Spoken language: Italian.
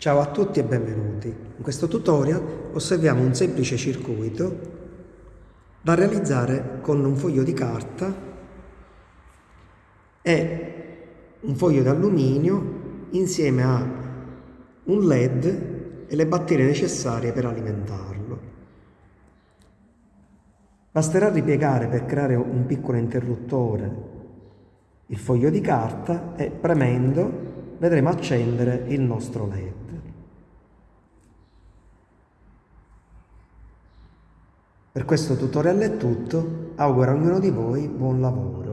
Ciao a tutti e benvenuti. In questo tutorial osserviamo un semplice circuito da realizzare con un foglio di carta e un foglio d'alluminio insieme a un led e le batterie necessarie per alimentarlo. Basterà ripiegare per creare un piccolo interruttore il foglio di carta e premendo vedremo accendere il nostro led. Per questo tutorial è tutto, auguro a ognuno di voi buon lavoro.